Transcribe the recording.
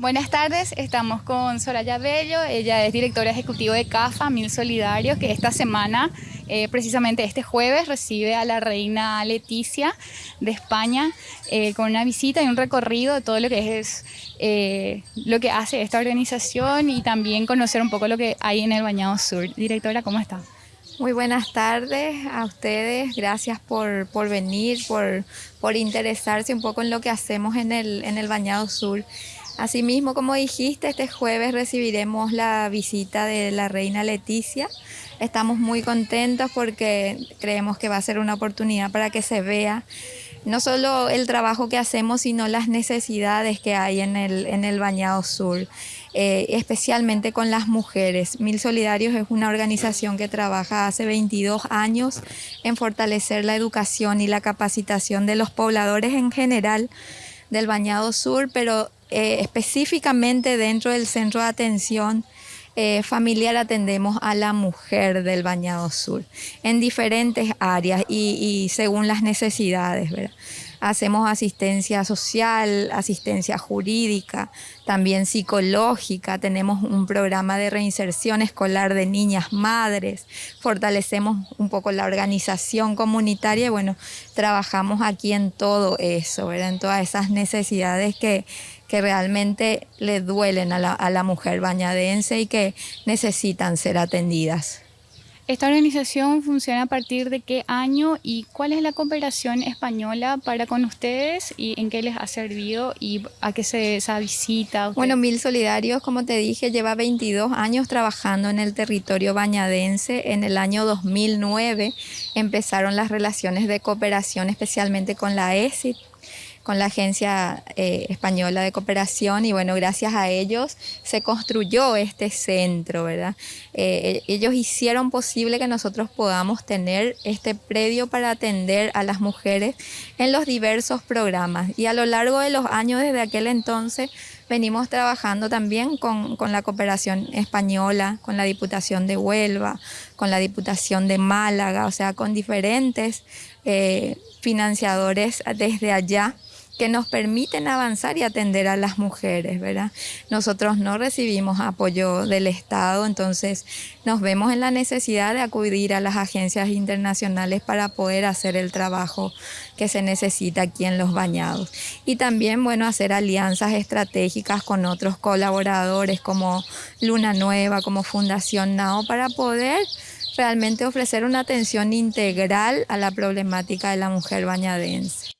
Buenas tardes, estamos con Soraya Bello, ella es directora ejecutiva de CAFA, Mil Solidarios, que esta semana, eh, precisamente este jueves, recibe a la reina Leticia de España eh, con una visita y un recorrido de todo lo que es eh, lo que hace esta organización y también conocer un poco lo que hay en el Bañado Sur. Directora, ¿cómo está? Muy buenas tardes a ustedes, gracias por, venir, por, por, interesarse un poco en lo que hacemos en el, en el Bañado Sur. Asimismo, como dijiste, este jueves recibiremos la visita de la reina Leticia. Estamos muy contentos porque creemos que va a ser una oportunidad para que se vea no solo el trabajo que hacemos, sino las necesidades que hay en el, en el Bañado Sur, eh, especialmente con las mujeres. Mil Solidarios es una organización que trabaja hace 22 años en fortalecer la educación y la capacitación de los pobladores en general del Bañado Sur, pero eh, específicamente dentro del centro de atención eh, familiar atendemos a la mujer del Bañado Sur en diferentes áreas y, y según las necesidades. ¿verdad? Hacemos asistencia social, asistencia jurídica, también psicológica. Tenemos un programa de reinserción escolar de niñas madres. Fortalecemos un poco la organización comunitaria y bueno, trabajamos aquí en todo eso, en todas esas necesidades que, que realmente le duelen a la, a la mujer bañadense y que necesitan ser atendidas. ¿Esta organización funciona a partir de qué año y cuál es la cooperación española para con ustedes y en qué les ha servido y a qué se esa visita? Bueno, Mil Solidarios, como te dije, lleva 22 años trabajando en el territorio bañadense. En el año 2009 empezaron las relaciones de cooperación, especialmente con la ESIT, con la Agencia eh, Española de Cooperación y bueno, gracias a ellos se construyó este centro, ¿verdad? Eh, ellos hicieron posible que nosotros podamos tener este predio para atender a las mujeres en los diversos programas y a lo largo de los años desde aquel entonces venimos trabajando también con, la cooperación española, con la Diputación de Huelva, con la Diputación de Málaga, o sea, con diferentes eh, financiadores desde allá que nos permiten avanzar y atender a las mujeres, ¿verdad? Nosotros no recibimos apoyo del Estado, entonces nos vemos en la necesidad de acudir a las agencias internacionales para poder hacer el trabajo que se necesita aquí en los bañados. Y también, bueno, hacer alianzas estratégicas con otros colaboradores como Luna Nueva, como Fundación NAO, para poder realmente ofrecer una atención integral a la problemática de la mujer bañadense.